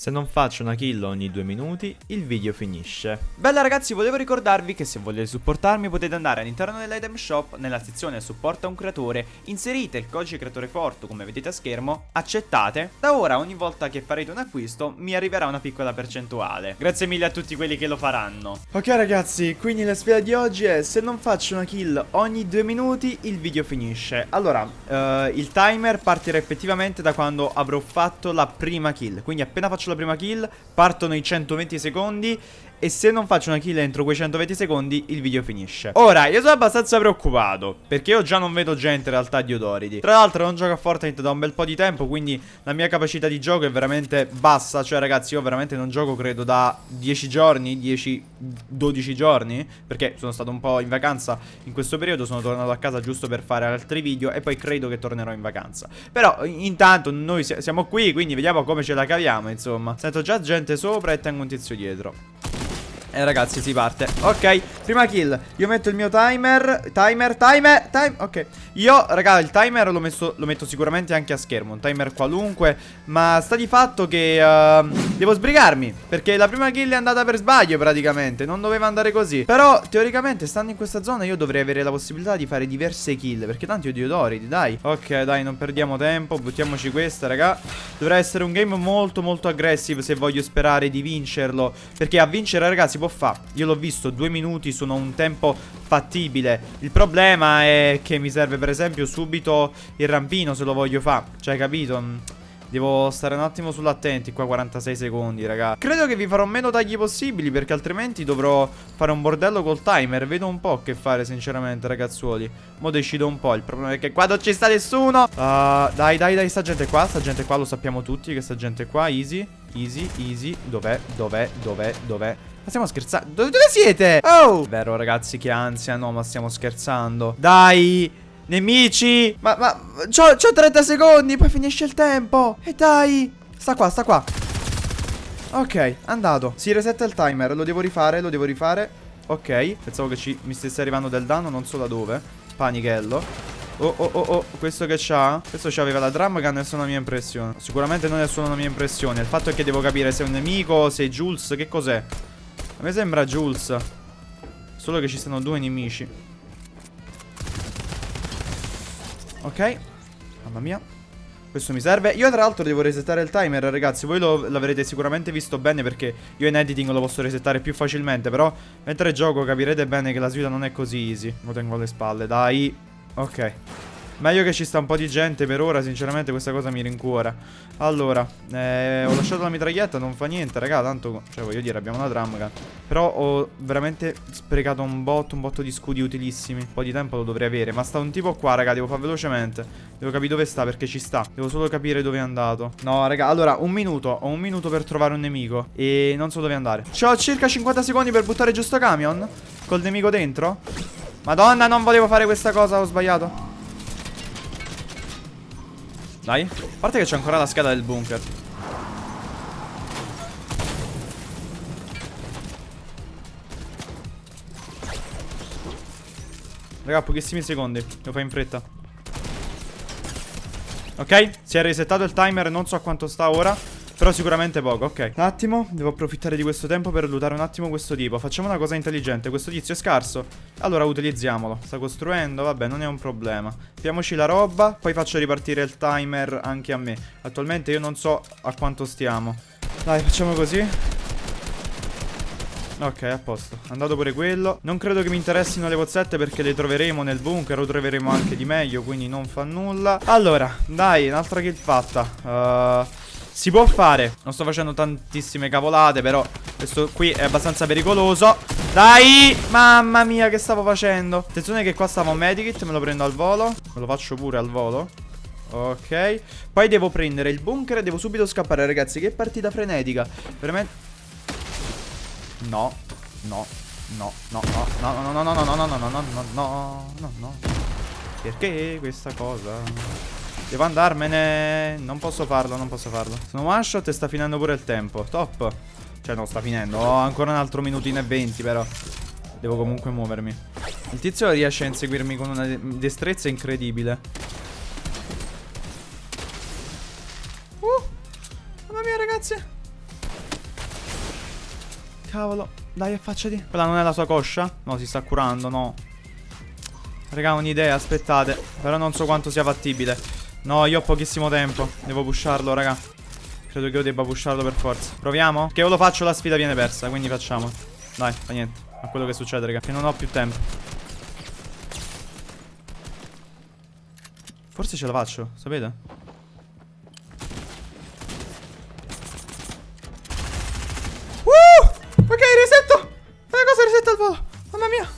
Se non faccio una kill ogni due minuti, il video finisce. Bella ragazzi, volevo ricordarvi che se volete supportarmi potete andare all'interno dell'item shop, nella sezione supporta un creatore, inserite il codice creatore forte come vedete a schermo, accettate. Da ora ogni volta che farete un acquisto mi arriverà una piccola percentuale. Grazie mille a tutti quelli che lo faranno. Ok ragazzi, quindi la sfida di oggi è se non faccio una kill ogni due minuti, il video finisce. Allora, uh, il timer partirà effettivamente da quando avrò fatto la prima kill, quindi appena faccio la prima kill Partono i 120 secondi e se non faccio una kill entro quei 120 secondi il video finisce. Ora io sono abbastanza preoccupato Perché io già non vedo gente in realtà di Odoridi Tra l'altro non gioco a Fortnite da un bel po' di tempo Quindi la mia capacità di gioco è veramente bassa. Cioè ragazzi io veramente non gioco credo da 10 giorni 10-12 giorni Perché sono stato un po' in vacanza in questo periodo Sono tornato a casa giusto per fare altri video E poi credo che tornerò in vacanza. Però intanto noi siamo qui Quindi vediamo come ce la caviamo insomma. Sento già gente sopra e tengo un tizio dietro e ragazzi si parte. Ok Prima kill. Io metto il mio timer. Timer Timer Time Ok. Io raga il timer lo, messo, lo metto sicuramente anche a schermo. Un timer qualunque. Ma sta di fatto che uh, Devo sbrigarmi. Perché la prima kill è andata per sbaglio praticamente. Non doveva andare così. Però teoricamente stando in questa zona Io dovrei avere la possibilità di fare diverse kill. Perché tanti odio Doridi dai. Ok dai non perdiamo tempo. Buttiamoci questa raga. Dovrà essere un game molto molto aggressive Se voglio sperare di vincerlo. Perché a vincere ragazzi si può fare. Io l'ho visto, due minuti sono un tempo fattibile. Il problema è che mi serve per esempio subito il rampino se lo voglio fare. Cioè, capito? Mm, devo stare un attimo sull'attenti qua 46 secondi raga Credo che vi farò meno tagli possibili Perché altrimenti dovrò fare un bordello col timer Vedo un po' che fare sinceramente ragazzuoli Mo decido un po' Il problema è che qua non ci sta nessuno uh, Dai dai dai sta gente qua Sta gente qua lo sappiamo tutti che sta gente qua Easy Easy easy. Dov'è dov'è dov'è dov'è? Ma stiamo scherzando? Dove, dove siete? Oh! Vero ragazzi che ansia. No ma stiamo scherzando. Dai Nemici! Ma, ma C'ho 30 secondi Poi finisce il tempo. E dai Sta qua, sta qua. Ok, andato. Si resetta il timer. Lo devo rifare, lo devo rifare. Ok Pensavo che ci, mi stesse arrivando del danno Non so da dove. Panichello Oh oh oh oh Questo che c'ha Questo c'aveva la drum gun è una mia impressione Sicuramente non è solo una mia impressione Il fatto è che devo capire se è un nemico Se è Jules Che cos'è a me sembra Jules. Solo che ci stanno due nemici. Ok. Mamma mia. Questo mi serve. Io tra l'altro devo resettare il timer, ragazzi. Voi l'avrete sicuramente visto bene perché io in editing lo posso resettare più facilmente. Però mentre gioco capirete bene che la sfida non è così easy. Lo tengo alle spalle, dai. Ok. Meglio che ci sta un po' di gente per ora, sinceramente questa cosa mi rincuora. Allora, eh, ho lasciato la mitraglietta, non fa niente, raga, tanto, cioè voglio dire, abbiamo una gun. Però ho veramente sprecato un botto, un botto di scudi utilissimi. Un po' di tempo lo dovrei avere, ma sta un tipo qua, raga, devo fare velocemente. Devo capire dove sta, perché ci sta. Devo solo capire dove è andato. No, raga, allora, un minuto, ho un minuto per trovare un nemico. E non so dove andare. C'ho circa 50 secondi per buttare giusto camion. Col nemico dentro. Madonna, non volevo fare questa cosa, ho sbagliato. Dai. A parte che c'è ancora la scheda del bunker. Raga, pochissimi secondi. Lo fai in fretta. Ok, si è resettato il timer, non so a quanto sta ora. Però sicuramente poco, ok Un attimo, devo approfittare di questo tempo per lootare un attimo questo tipo Facciamo una cosa intelligente, questo tizio è scarso Allora utilizziamolo Sta costruendo, vabbè, non è un problema Piamoci la roba, poi faccio ripartire il timer anche a me Attualmente io non so a quanto stiamo Dai, facciamo così Ok, a posto. Andato pure quello. Non credo che mi interessino le pozzette perché le troveremo nel bunker o troveremo anche di meglio, quindi non fa nulla. Allora, dai, un'altra kill fatta. Uh, si può fare Non sto facendo tantissime cavolate Però questo qui è abbastanza pericoloso Dai Mamma mia che stavo facendo Attenzione che qua stavo un medikit Me lo prendo al volo Me lo faccio pure al volo Ok Poi devo prendere il bunker e devo subito scappare ragazzi Che partita frenetica Veramente No No No No No No No No No No No No No No No No No No Perché questa cosa Devo andarmene. Non posso farlo, non posso farlo. Sono one shot e sta finendo pure il tempo. Top. Cioè no, sta finendo. Ho ancora un altro minutino e venti però. Devo comunque muovermi. Il tizio riesce a inseguirmi con una destrezza incredibile. Uh! Mamma mia ragazzi! Cavolo, dai, affacciati. Quella non è la sua coscia? No, si sta curando, no. Raga, ho un'idea, aspettate. Però non so quanto sia fattibile. No, io ho pochissimo tempo. Devo pusharlo, raga. Credo che io debba pusharlo per forza. Proviamo? Che io lo faccio, la sfida viene persa, quindi facciamo. Dai, fa niente. A quello che succede, raga. Che non ho più tempo. Forse ce la faccio, sapete? Uh! Ok, resetto! Una cosa resetta al volo. Mamma mia.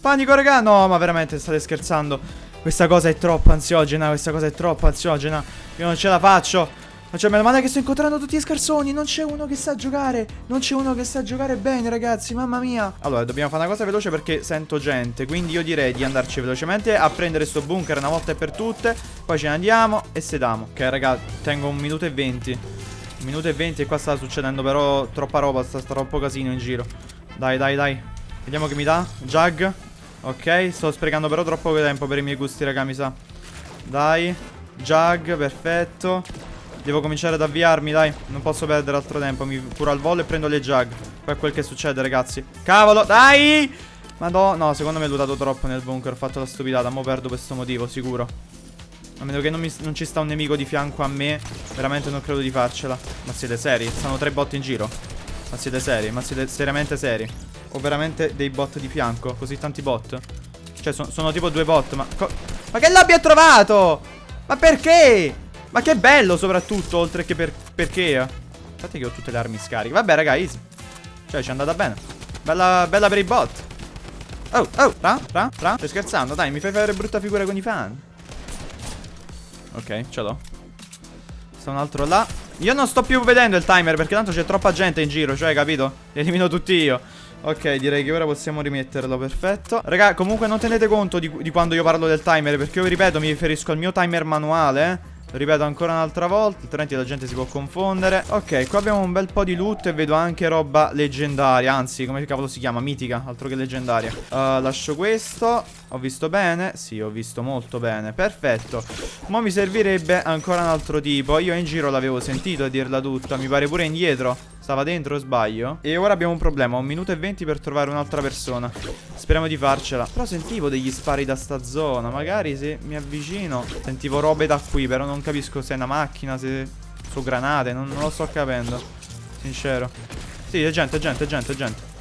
Panico, raga. No, ma veramente state scherzando. Questa cosa è troppo ansiogena. Questa cosa è troppo ansiogena. Io non ce la faccio. Ma cioè, meno male che sto incontrando tutti gli scarsoni. Non c'è uno che sa giocare. Non c'è uno che sa giocare bene, ragazzi. Mamma mia. Allora, dobbiamo fare una cosa veloce perché sento gente. Quindi io direi di andarci velocemente a prendere sto bunker una volta e per tutte. Poi ce ne andiamo e sediamo. Ok, raga, tengo un minuto e venti. Un minuto e venti e qua sta succedendo però troppa roba. Sta, sta troppo casino in giro. Dai, dai, dai. Vediamo che mi dà. Jug. Ok, sto sprecando però troppo tempo per i miei gusti, raga, mi sa. Dai. Jug, perfetto. Devo cominciare ad avviarmi, dai. Non posso perdere altro tempo. Mi curo al volo e prendo le jug. Poi è quel che succede, ragazzi. Cavolo, dai! Madonna, no, secondo me ho lutato troppo nel bunker. Ho fatto la stupidata. Mo perdo per questo motivo, sicuro. A meno che non, mi, non, ci sta un nemico di fianco a me. Veramente non credo di farcela. Ma siete seri? Stanno tre bot in giro. Ma siete seri? Ma siete seriamente seri? O veramente dei bot di fianco? Così tanti bot? Cioè, so, sono tipo due bot, ma... Ma che l'abbia trovato? Ma perché? Ma che bello soprattutto, oltre che per, perché. Infatti che ho tutte le armi scariche. Vabbè, raga, easy. Cioè, ci è andata bene. Bella, bella per i bot. Oh, oh, ra, ra, ra. Stai scherzando? Dai, mi fai fare brutta figura con i fan. Ok, ce l'ho. Sta un altro là. Io non sto più vedendo il timer perché tanto c'è troppa gente in giro, cioè, capito? Li elimino tutti io. Ok, direi che ora possiamo rimetterlo, perfetto. Raga, comunque non tenete conto di, di quando io parlo del timer Perché io, ripeto, mi riferisco al mio timer manuale eh. Lo ripeto ancora un'altra volta Altrimenti la gente si può confondere. Ok qua abbiamo un bel po' di loot E vedo anche roba leggendaria Anzi come cavolo si chiama? Mitica Altro che leggendaria. Uh, Lascio questo Ho visto bene? Sì ho visto molto bene. Perfetto. Ma mi servirebbe ancora un altro tipo. Io in giro l'avevo sentito a dirla tutta. Mi pare pure indietro. Stava dentro, sbaglio? E ora abbiamo un problema, un minuto e venti per trovare un'altra persona. Speriamo di farcela. Però sentivo degli spari da sta zona. Magari se mi avvicino Sentivo robe da qui, però non capisco se è una macchina, se sono granate Non, non lo sto capendo. Sincero. Sì, è gente, è gente, è gente, è gente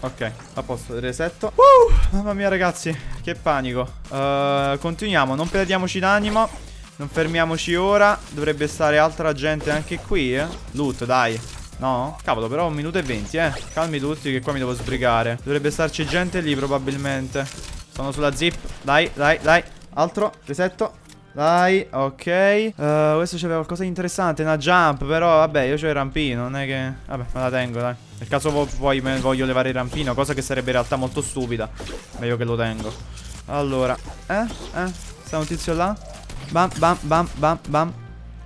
Ok, a posto, resetto. Uh, Mamma mia ragazzi, che panico. Uh, Continuiamo, non perdiamoci d'animo non fermiamoci ora. Dovrebbe stare altra gente anche qui, eh. Loot, dai. No? Cavolo, però un minuto e venti, eh. Calmi tutti che qua mi devo sbrigare. Dovrebbe starci gente lì probabilmente. Sono sulla zip. Dai, dai, dai. Altro, resetto Dai, ok uh, Questo c'aveva qualcosa di interessante Una jump, però vabbè io c'ho il rampino Non è che... Vabbè, me la tengo, dai Nel caso poi voglio levare il rampino Cosa che sarebbe in realtà molto stupida Meglio che lo tengo Allora Eh? Eh? Sta un tizio là? Bam, bam, bam, bam, bam.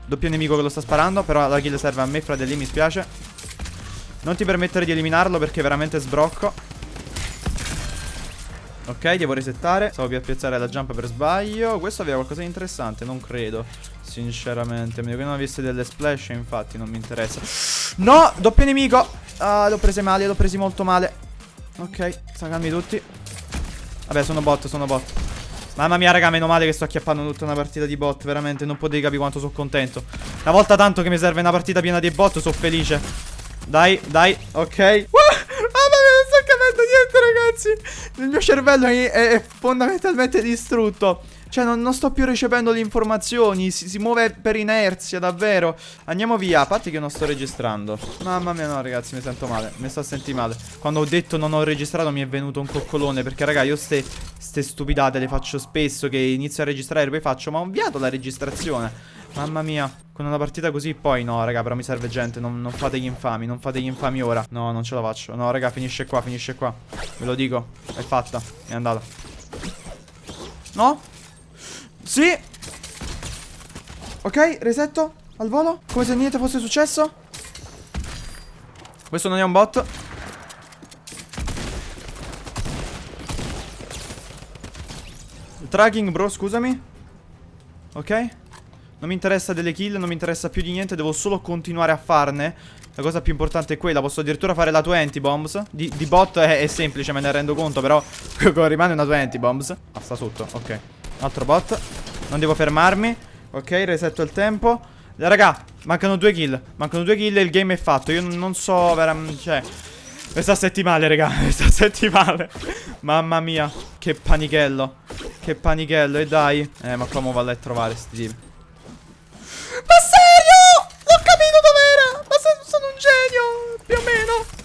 Doppio nemico che lo sta sparando. Però la kill serve a me, fratelli, mi spiace. Non ti permettere di eliminarlo perché veramente sbrocco. Ok, devo resettare. Stavo per piazzare la jump per sbaglio. Questo aveva qualcosa di interessante, non credo. Sinceramente. A meno che non avesse delle splash, infatti, non mi interessa. No! Doppio nemico! Ah, l'ho prese male, l'ho presi molto male. Ok, sta calmi tutti. Vabbè, sono bot, sono bot. Mamma mia raga meno male che sto acchiappando tutta una partita di bot Veramente non potete capire quanto sono contento Una volta tanto che mi serve una partita piena di bot Sono felice Dai dai ok mia capendo niente ragazzi. Il mio cervello è, è fondamentalmente distrutto cioè non, non, sto più recependo le informazioni si, si, muove per inerzia davvero. Andiamo via A parte che non sto registrando. Mamma mia no ragazzi mi sento male Mi sto sentire male. Quando ho detto non ho registrato mi è venuto un coccolone Perché raga io ste, ste stupidate le faccio spesso Che inizio a registrare e poi faccio Ma ho avviato la registrazione. Mamma mia Con una partita così poi no raga però mi serve gente Non, non fate gli infami Non fate gli infami ora. No non ce la faccio. No raga finisce qua Finisce qua. Ve lo dico È fatta È andata. No? Sì. Ok, resetto. Al volo. Come se niente fosse successo. Questo non è un bot. Tracking bro, scusami. Ok. Non mi interessa delle kill, non mi interessa più di niente, devo solo continuare a farne. La cosa più importante è quella, posso addirittura fare la 20 bombs. Di, di bot è, è, semplice, me ne rendo conto, però rimane una 20 bombs. Ah, sta sotto, ok. Altro bot. Non devo fermarmi. Ok, resetto il tempo. Raga, mancano due kill. Mancano due kill e il game è fatto. Io non so veramente, cioè... Mi sta settimale, raga, mi sta settimale. Mamma mia, che panichello. Che panichello, e dai. Eh, ma mo vado a trovare sti tipi. Ma serio? Ho capito dov'era. Ma se sono un genio, più o meno.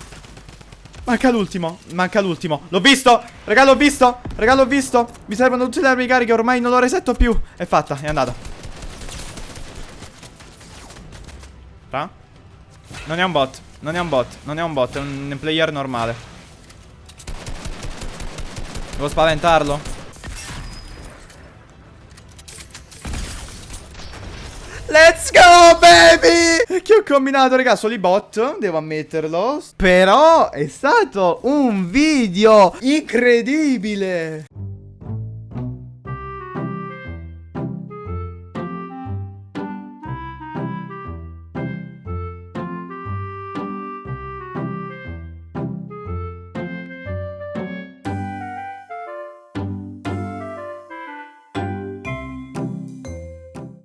Manca l'ultimo, manca l'ultimo. L'ho visto, raga, l'ho visto. Raga, l'ho visto. Mi servono tutte le armi cariche, ormai non lo resetto più. È fatta, è andata. Ra? Non è un bot, non è un bot, non è un bot, è un player normale. Devo spaventarlo. Baby Che ho combinato raga solo i bot Devo ammetterlo. Però è stato un video incredibile